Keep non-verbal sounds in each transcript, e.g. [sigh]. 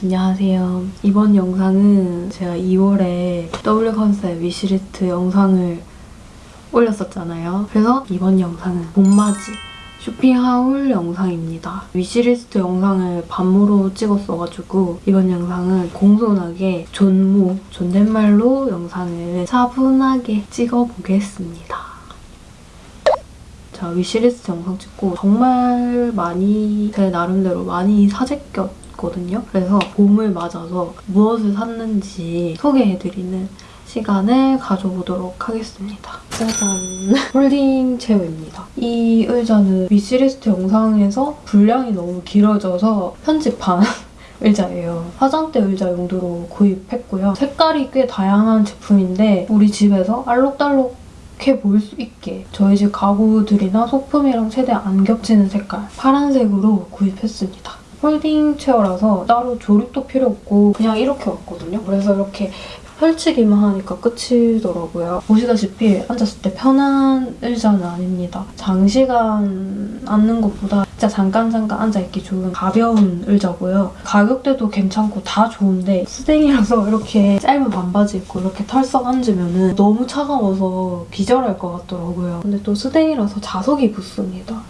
안녕하세요. 이번 영상은 제가 2월에 W 컨셉 위시리스트 영상을 올렸었잖아요. 그래서 이번 영상은 봄맞이 쇼핑하울 영상입니다. 위시리스트 영상을 반모로 찍었어가지고 이번 영상은 공손하게 존모, 존댓말로 영상을 차분하게 찍어보겠습니다. 자, 위시리스트 영상 찍고 정말 많이 제 나름대로 많이 사재꼈 거든요. 그래서 봄을 맞아서 무엇을 샀는지 소개해드리는 시간을 가져보도록 하겠습니다. 짜잔! [laughs] folding chair입니다. 이 의자는 wishlist 영상에서 분량이 너무 길어져서 편집한 [laughs] 의자예요. 화장대 의자 용도로 구입했고요. 색깔이 꽤 다양한 제품인데 우리 집에서 알록달록 해 보일 수 있게 저희 집 가구들이나 소품이랑 최대한 안 겹치는 색깔 파란색으로 구입했습니다. folding chair라서 따로 조립도 필요 없고 그냥 이렇게 왔거든요. 그래서 이렇게 펼치기만 하니까 끝이더라고요. 보시다시피 앉았을 때 편한 의자는 아닙니다. 장시간 앉는 것보다 진짜 잠깐 잠깐 앉아있기 좋은 가벼운 의자고요. 가격대도 괜찮고 다 좋은데 스댕이라서 이렇게 짧은 반바지 입고 이렇게 털썩 앉으면 너무 차가워서 기절할 것 같더라고요. 근데 또 스댕이라서 자석이 붙습니다.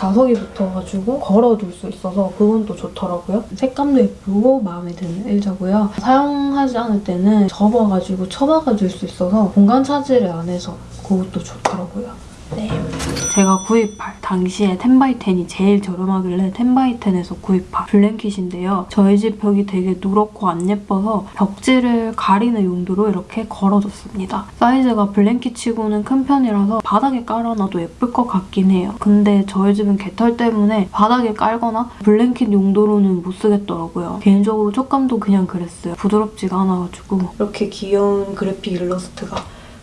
자석이 붙어가지고 걸어둘 수 있어서 그건 또 좋더라고요. 색감도 예쁘고 마음에 드는 의자고요. 사용하지 않을 때는 접어가지고 처박아줄 수 있어서 공간 차지를 안 해서 그것도 좋더라고요. 네. 제가 구입할 당시에 10x10이 제일 저렴하길래 10x10에서 구입한 블랭킷인데요. 저희 집 벽이 되게 누렇고 안 예뻐서 벽지를 가리는 용도로 이렇게 걸어줬습니다. 사이즈가 블랭킷 치고는 큰 편이라서 바닥에 깔아놔도 예쁠 것 같긴 해요. 근데 저희 집은 개털 때문에 바닥에 깔거나 블랭킷 용도로는 못 쓰겠더라고요. 개인적으로 촉감도 그냥 그랬어요. 부드럽지가 않아가지고 이렇게 귀여운 그래픽 일러스트가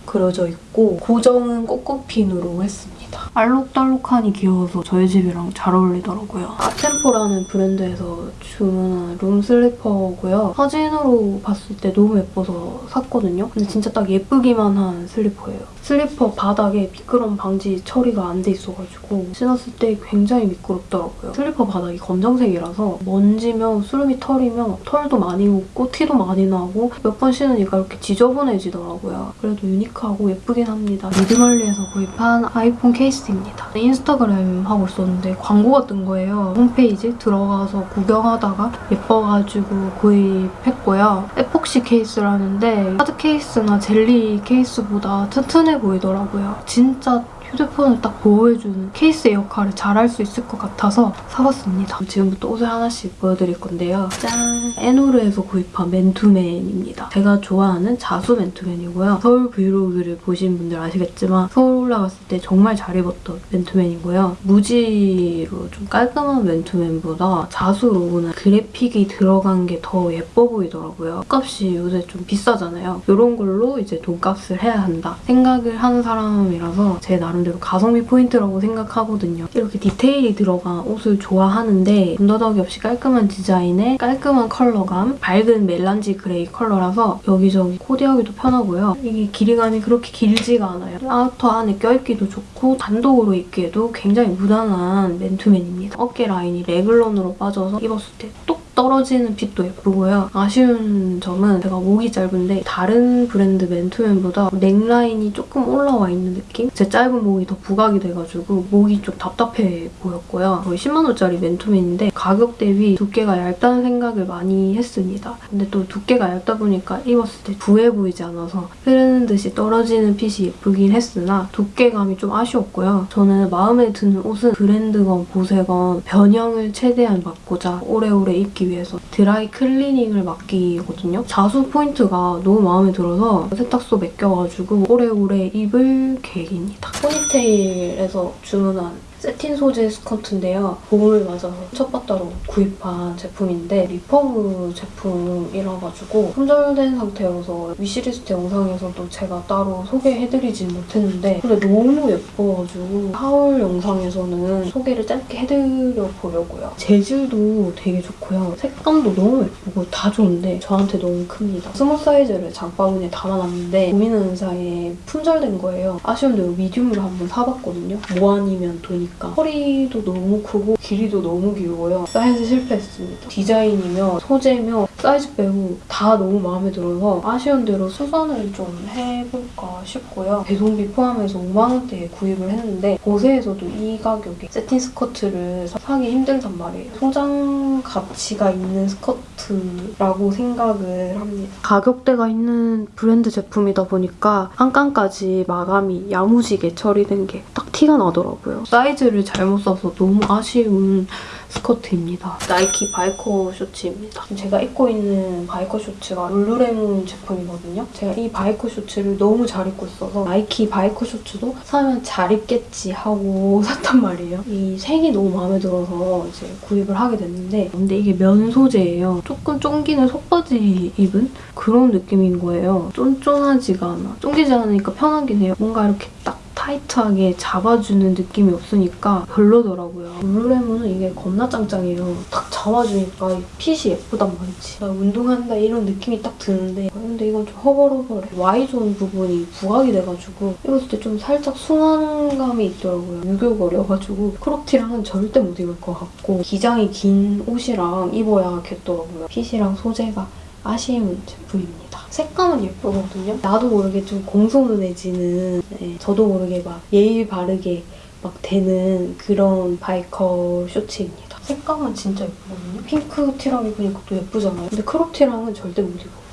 그려져 있고 고정은 꼬꼬핀으로 했습니다. 알록달록하니 귀여워서 저희 집이랑 잘 어울리더라고요. 아템포라는 브랜드에서 주문한 룸 슬리퍼고요. 사진으로 봤을 때 너무 예뻐서 샀거든요. 근데 진짜 딱 예쁘기만 한 슬리퍼예요. 슬리퍼 바닥에 미끄럼 방지 처리가 안 돼 있어가지고 신었을 때 굉장히 미끄럽더라고요. 슬리퍼 바닥이 검정색이라서 먼지며 수름이 털이며 털도 많이 묻고 티도 많이 나고 몇 번 신으니까 이렇게 지저분해지더라고요. 그래도 유니크하고 예쁘긴 합니다. 미드멀리에서 구입한 아이폰 케이스입니다. 인스타그램 하고 있었는데 광고가 뜬 거예요. 홈페이지 들어가서 구경하다가 예뻐가지고 구입했고요. 에폭시 케이스라는데 하드 케이스나 젤리 케이스보다 튼튼해 보이더라고요. 진짜 휴대폰을 딱 보호해주는 케이스의 역할을 잘 할 수 있을 것 같아서 사봤습니다. 지금부터 옷을 하나씩 보여드릴 건데요. 짠! 에노르에서 구입한 맨투맨입니다. 제가 좋아하는 자수 맨투맨이고요. 서울 브이로그를 보신 분들 아시겠지만 서울 올라갔을 때 정말 잘 입었던 맨투맨이고요. 무지로 좀 깔끔한 맨투맨보다 자수로는 그래픽이 들어간 게 더 예뻐 보이더라고요. 옷값이 요새 좀 비싸잖아요. 이런 걸로 이제 돈값을 해야 한다 생각을 하는 사람이라서 제 나름 대로 가성비 포인트라고 생각하거든요. 이렇게 디테일이 들어간 옷을 좋아하는데 군더더기 없이 깔끔한 디자인에 깔끔한 컬러감, 밝은 멜란지 그레이 컬러라서 여기저기 코디하기도 편하고요. 이게 길이감이 그렇게 길지가 않아요. 아우터 안에 껴입기도 좋고 단독으로 입기에도 굉장히 무난한 맨투맨입니다. 어깨 라인이 래글런으로 빠져서 입었을 때 똑 떨어지는 핏도 예쁘고요. 아쉬운 점은 제가 목이 짧은데 다른 브랜드 맨투맨보다 넥라인이 조금 올라와 있는 느낌? 제 짧은 목이 더 부각이 돼가지고 목이 좀 답답해 보였고요. 거의 10만원짜리 맨투맨인데 가격 대비 두께가 얇다는 생각을 많이 했습니다. 근데 또 두께가 얇다 보니까 입었을 때 부해 보이지 않아서 흐르는 듯이 떨어지는 핏이 예쁘긴 했으나 두께감이 좀 아쉬웠고요. 저는 마음에 드는 옷은 브랜드건 보세건 변형을 최대한 막고자 오래오래 입기 위해서 드라이 클리닝을 맡기거든요. 자수 포인트가 너무 마음에 들어서 세탁소 맡겨가지고 오래오래 입을 계획입니다. 포니테일에서 주문한 새틴 소재 스커트인데요. 봄을 맞아서 첫빠따로 구입한 제품인데 리퍼브 제품이라가지고 품절된 상태여서 위시리스트 영상에서도 제가 따로 소개해드리진 못했는데 근데 너무 예뻐가지고 하울 영상에서는 소개를 짧게 해드려 보려고요. 재질도 되게 좋고요. 색감도 너무 예쁘고 다 좋은데 저한테 너무 큽니다. 스몰 사이즈를 장바구니에 담아놨는데 고민하는 사이에 품절된 거예요. 아쉬운 대로 미디움으로 한번 사봤거든요. 뭐 아니면 돈이 보니까 허리도 너무 크고 길이도 너무 길고요. 사이즈 실패했습니다. 디자인이며 소재며 사이즈 빼고 다 너무 마음에 들어서 아쉬운 대로 수선을 좀 해볼까 싶고요. 배송비 포함해서 5만 원대에 구입을 했는데 보세에서도 이 가격에 새틴 스커트를 사기 힘들단 말이에요. 소장 가치가 있는 스커트라고 생각을 합니다. 가격대가 있는 브랜드 제품이다 보니까 안감까지 마감이 야무지게 처리된 게 딱 티가 나더라고요. 사이즈 를 잘못 써서 너무 아쉬운 스커트입니다. 나이키 바이커 쇼츠입니다. 제가 입고 있는 바이커 쇼츠가 룰루레몬 제품이거든요. 제가 이 바이커 쇼츠를 너무 잘 입고 있어서 나이키 바이커 쇼츠도 사면 잘 입겠지 하고 [laughs] 샀단 말이에요. 이 색이 너무 마음에 들어서 이제 구입을 하게 됐는데 근데 이게 면 소재예요. 조금 쫑기는 속바지 입은 그런 느낌인 거예요. 쫀쫀하지가 않아. 쫑기지 않으니까 편하긴 해요. 뭔가 이렇게 딱 타이트하게 잡아주는 느낌이 없으니까 별로더라고요. 룰루레몬은 이게 겁나 짱짱해요. 딱 잡아주니까 이 핏이 예쁘단 말이지. 나 운동한다 이런 느낌이 딱 드는데 근데 이건 좀 허벌허벌해. Y존 부분이 부각이 돼가지고 입었을 때 좀 살짝 숭한감이 있더라고요. 유교걸이어가지고 크롭티랑은 절대 못 입을 것 같고 기장이 긴 옷이랑 입어야 겠더라고요. 핏이랑 소재가 아쉬운 제품입니다. 색감은 예쁘거든요. 나도 모르게 좀 공손해지는 네, 저도 모르게 막 예의 바르게 막 되는 그런 바이커 쇼츠입니다. 색감은 진짜 예쁘거든요. 핑크 티랑 입으니까 또 예쁘잖아요. 근데 크롭 티랑은 절대 못 입어요.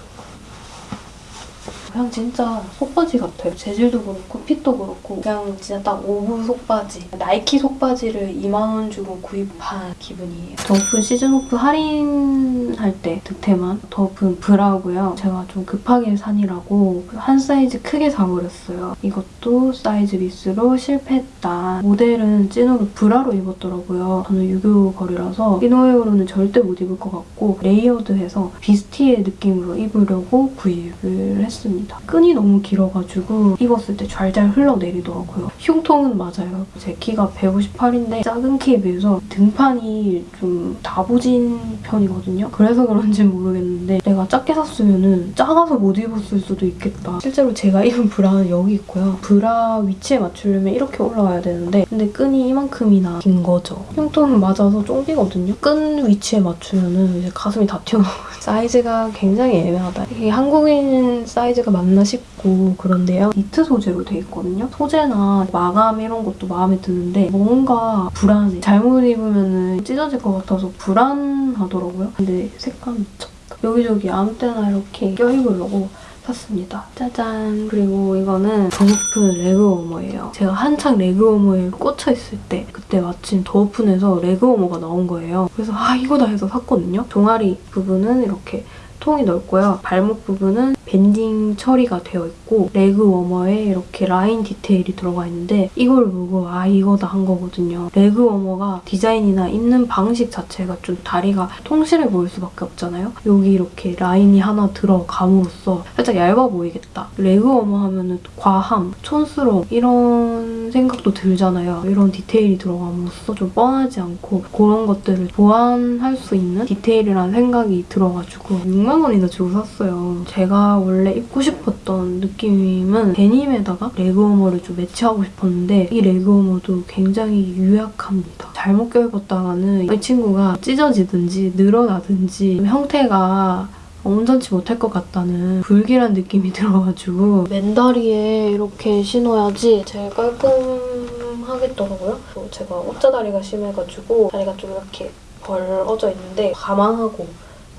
그냥 진짜 속바지 같아요. 재질도 그렇고 핏도 그렇고 그냥 진짜 딱 오브 속바지. 나이키 속바지를 2만 원 주고 구입한 기분이에요. 더오픈 시즌오프 할인할 때 득템한 더오픈 브라고요. 제가 좀 급하게 사느라고 한 사이즈 크게 사버렸어요. 이것도 사이즈 미스로 실패했다. 모델은 찐으로 브라로 입었더라고요. 저는 유교걸이라서 이너웨어로는 절대 못 입을 것 같고 레이어드해서 뷔스티에 느낌으로 입으려고 구입을 했습니다. 끈이 너무 길어가지고 입었을 때 잘잘 흘러내리더라고요. 흉통은 맞아요. 제 키가 158인데 작은 키에 비해서 등판이 좀 다부진 편이거든요. 그래서 그런지 모르겠는데 내가 작게 샀으면 작아서 못 입었을 수도 있겠다. 실제로 제가 [laughs] 입은 브라는 여기 있고요. 브라 위치에 맞추려면 이렇게 올라와야 되는데 근데 끈이 이만큼이나 긴 거죠. 흉통은 맞아서 쫑기거든요. 끈 위치에 맞추면 이제 가슴이 다 튀어나와요. [laughs] 사이즈가 굉장히 애매하다. 이게 한국인 사이즈가 맞나 싶고 그런데요. 니트 소재로 돼 있거든요. 소재나 마감 이런 것도 마음에 드는데 뭔가 불안해. 잘못 입으면 찢어질 것 같아서 불안하더라고요. 근데 색감 미쳤다. 여기저기 아무 때나 이렇게 껴입으려고 샀습니다. 짜잔! 그리고 이거는 더 오픈 레그 워머예요. 제가 한창 레그 워머에 꽂혀 있을 때 그때 마침 더 오픈에서 레그 워머가 나온 거예요. 그래서 아 이거다 해서 샀거든요. 종아리 부분은 이렇게 통이 넓고요. 발목 부분은 밴딩 처리가 되어 있고 레그 워머에 이렇게 라인 디테일이 들어가 있는데 이걸 보고 아 이거다 한 거거든요. 레그 워머가 디자인이나 입는 방식 자체가 좀 다리가 통실해 보일 수밖에 없잖아요. 여기 이렇게 라인이 하나 들어감으로써 살짝 얇아 보이겠다. 레그 워머 하면은 과함, 촌스러움 이런 생각도 들잖아요. 이런 디테일이 들어감으로써 좀 뻔하지 않고 그런 것들을 보완할 수 있는 디테일이라는 생각이 들어가지고 6만 원이나 주고 샀어요. 제가 원래 입고 싶었던 느낌은 데님에다가 레그워머를 좀 매치하고 싶었는데 이 레그워머도 굉장히 유약합니다. 잘못 껴입었다가는 이 친구가 찢어지든지 늘어나든지 형태가 온전치 못할 것 같다는 불길한 느낌이 [laughs] 들어가지고 맨다리에 이렇게 신어야지 제일 깔끔하겠더라고요. 제가 옷자다리가 심해가지고 다리가 좀 이렇게 벌어져 있는데 감안하고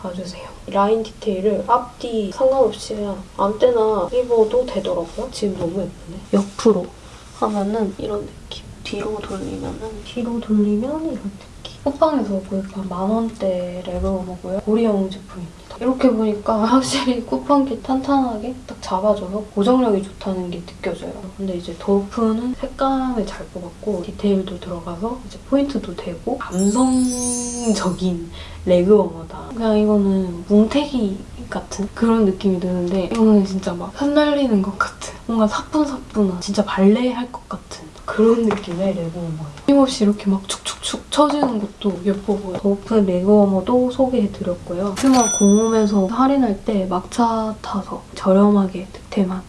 봐주세요. 라인 디테일을 앞뒤 상관없이 그냥 아무 때나 입어도 되더라고요. 지금 너무 예쁘네. 옆으로 하면은 이런 느낌. 뒤로 돌리면은 뒤로 돌리면 이런 느낌. 쿠팡에서 구입한 만 원대 레그워머고요. 고리형 제품입니다. 이렇게 보니까 확실히 [laughs] 쿠팡기 탄탄하게 딱 잡아줘서 고정력이 좋다는 게 느껴져요. 근데 이제 더오픈은 색감을 잘 뽑았고 디테일도 들어가서 이제 포인트도 되고 감성적인 레그워머다. 그냥 이거는 뭉태기 같은 그런 느낌이 드는데 이거는 진짜 막 흩날리는 것 같은 뭔가 사뿐사뿐한 진짜 발레 할 것 같은 그런 느낌의 레그워머예요. 힘없이 이렇게 막축 축축 쳐지는 것도 예뻐 보여요. 더 오픈 레그워머도 소개해드렸고요. 스마 공홈에서 할인할 때 막차 타서 저렴하게 득템한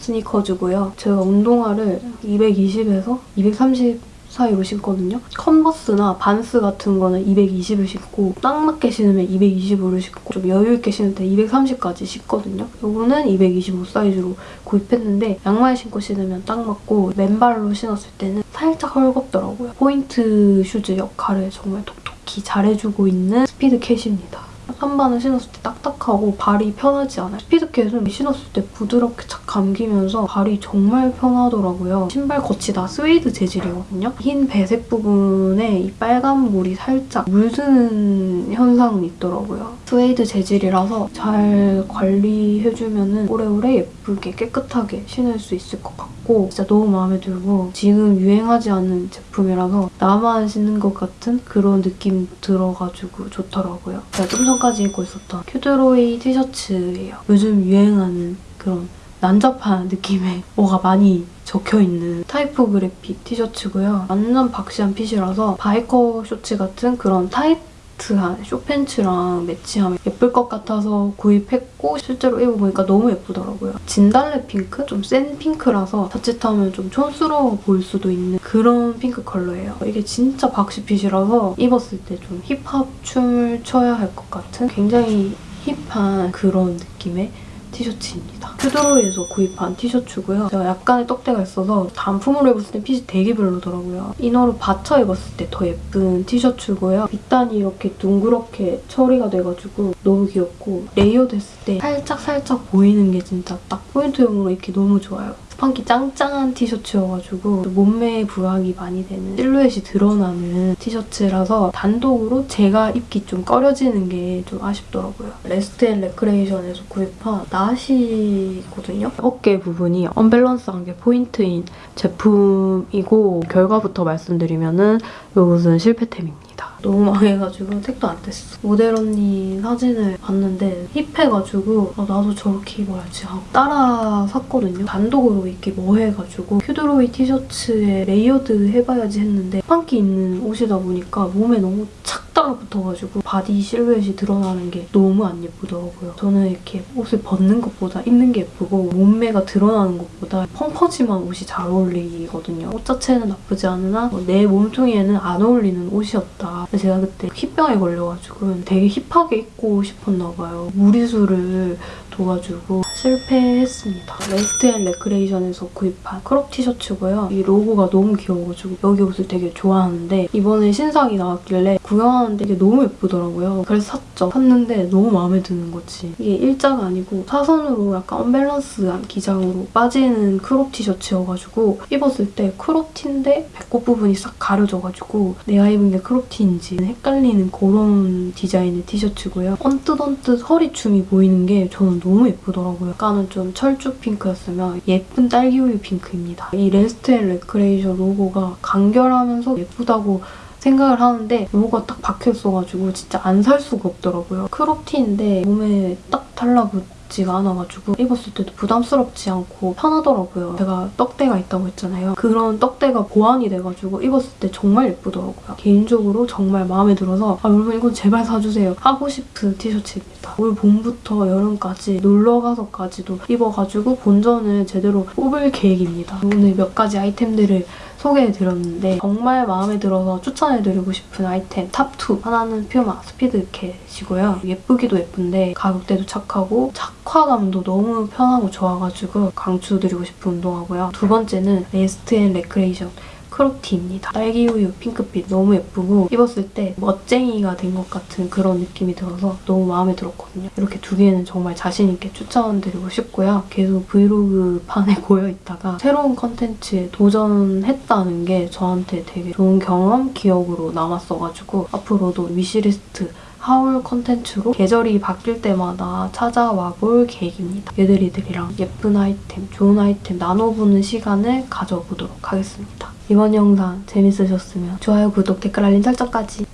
스니커즈고요. 제가 운동화를 220에서 230 사이로 신거든요. Converse나 Vans 같은 거는 220을 신고 딱 맞게 신으면 220으로 신고 좀 여유 있게 신을 때 230까지 신거든요. 요거는 225 사이즈로 구입했는데 양말 신고 신으면 딱 맞고 맨발로 신었을 때는 살짝 헐겁더라고요. 포인트 shoes 역할을 정말 톡톡히 잘해주고 있는 Speedcat입니다. 한반을 신었을 때 딱딱하고 발이 편하지 않아요. Speedcat은 신었을 때 부드럽게 착 감기면서 발이 정말 편하더라고요. 신발 겉이 다 스웨이드 재질이거든요. 흰 배색 부분에 이 빨간 물이 살짝 물드는 현상은 있더라고요. 스웨이드 재질이라서 잘 관리해주면 오래오래 예쁘게 깨끗하게 신을 수 있을 것 같고 진짜 너무 마음에 들고 지금 유행하지 않는 제품이라서 나만 신는 것 같은 그런 느낌 들어가지고 좋더라고요. 제가 좀 전까지 입고 있었던 큐드로이 티셔츠예요. 요즘 유행하는 그런 난잡한 느낌의 뭐가 많이 적혀있는 타이포그래피 티셔츠고요. 완전 박시한 핏이라서 바이커 쇼츠 같은 그런 타이트 한 쇼팬츠랑 매치하면 예쁠 것 같아서 구입했고 실제로 입어보니까 너무 예쁘더라고요. 진달래 핑크? 좀 센 핑크라서 자칫하면 좀 촌스러워 보일 수도 있는 그런 핑크 컬러예요. 이게 진짜 boxy fit이라서 입었을 때 좀 힙합 춤을 춰야 할 것 같은 굉장히 hip한 그런 느낌의 티셔츠입니다. 큐드로이에서 구입한 티셔츠고요. 제가 약간의 떡대가 있어서 단품으로 입었을 때 핏이 되게 별로더라고요. inner로 받쳐 입었을 때 더 예쁜 티셔츠고요. 밑단이 이렇게 둥그렇게 처리가 돼가지고 너무 귀엽고 layered 했을 때 살짝살짝 보이는 게 진짜 딱 포인트용으로 입기 너무 좋아요. 스판기 짱짱한 티셔츠여가지고 몸매에 부각이 많이 되는 실루엣이 드러나는 티셔츠라서 단독으로 제가 입기 좀 꺼려지는 게 좀 아쉽더라고요. Rest & Recreation에서 구입한 나시거든요. 어깨 부분이 언밸런스한 게 포인트인 제품이고 결과부터 말씀드리면은 이것은 실패템입니다. 너무 망해가지고 택도 안 됐어. 모델 언니 사진을 봤는데 hip해가지고 아, 나도 저렇게 입어야지 하고 따라 샀거든요. 단독으로 입기 뭐해가지고 큐드로이 티셔츠에 layered 해봐야지 했는데 스판기 있는 옷이다 보니까 몸에 너무 착 따라붙어가지고 body 실루엣이 드러나는 게 너무 안 예쁘더라고요. 저는 이렇게 옷을 벗는 것보다 입는 게 예쁘고 몸매가 드러나는 것보다 펑퍼짐한 옷이 잘 어울리거든요. 옷 자체는 나쁘지 않으나 뭐 내 몸통에는 안 어울리는 옷이었다. 제가 그때 hip병에 걸려가지고 되게 hip하게 입고 싶었나 봐요. 무리수를 둬가지고 실패했습니다. Rest & Recreation에서 구입한 crop 티셔츠고요. 이 로고가 너무 귀여워가지고 여기 옷을 되게 좋아하는데 이번에 신상이 나왔길래 구경하는데 이게 너무 예쁘더라고요. 그래서 샀죠. 샀는데 너무 마음에 드는 거지. 이게 일자가 아니고 사선으로 약간 언밸런스한 기장으로 빠지는 crop 티셔츠여가지고 입었을 때 crop 티인데 배꼽 부분이 싹 가려져가지고 내가 입은 게 crop 티인지 헷갈리는 그런 디자인의 티셔츠고요. 언뜻 언뜻 허리춤이 보이는 게 저는 너무 예쁘더라고요. 약간은 좀 철쭉 핑크였으면 예쁜 딸기우유 핑크입니다. 이 Rest & Recreation 로고가 간결하면서 예쁘다고 생각을 하는데 로고가 딱 박혀있어가지고 진짜 안 살 수가 없더라고요. crop티인데 몸에 딱 달라붙지가 않아가지고 입었을 때도 부담스럽지 않고 편하더라고요. 제가 떡대가 있다고 했잖아요. 그런 떡대가 보완이 돼가지고 입었을 때 정말 예쁘더라고요. 개인적으로 정말 마음에 들어서 아 여러분 이건 제발 사주세요. 하고 싶은 티셔츠입니다. 올 봄부터 여름까지 놀러가서까지도 입어가지고 본전을 제대로 뽑을 계획입니다. 오늘 몇 가지 아이템들을 소개해드렸는데 정말 마음에 들어서 추천해드리고 싶은 아이템 top 2 하나는 Puma Speedcat이고요. 예쁘기도 예쁜데 가격대도 착하고 착화감도 너무 편하고 좋아가지고 강추드리고 싶은 운동화고요. 두 번째는 Rest & Recreation crop티입니다. 딸기 우유 핑크빛 너무 예쁘고 입었을 때 멋쟁이가 된 것 같은 그런 느낌이 들어서 너무 마음에 들었거든요. 이렇게 두 개는 정말 자신 있게 추천드리고 싶고요. 계속 브이로그 판에 [laughs] 고여있다가 새로운 컨텐츠에 도전했다는 게 저한테 되게 좋은 경험, 기억으로 남았어가지고 앞으로도 위시리스트 하울 컨텐츠로 계절이 바뀔 때마다 찾아와 볼 계획입니다. 얘들이들이랑 예쁜 아이템, 좋은 아이템 나눠보는 시간을 가져보도록 하겠습니다. 이번 영상 재밌으셨으면 좋아요, 구독, 댓글, 알림 설정까지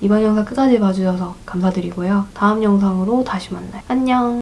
이번 영상 끝까지 봐주셔서 감사드리고요. 다음 영상으로 다시 만나요. 안녕!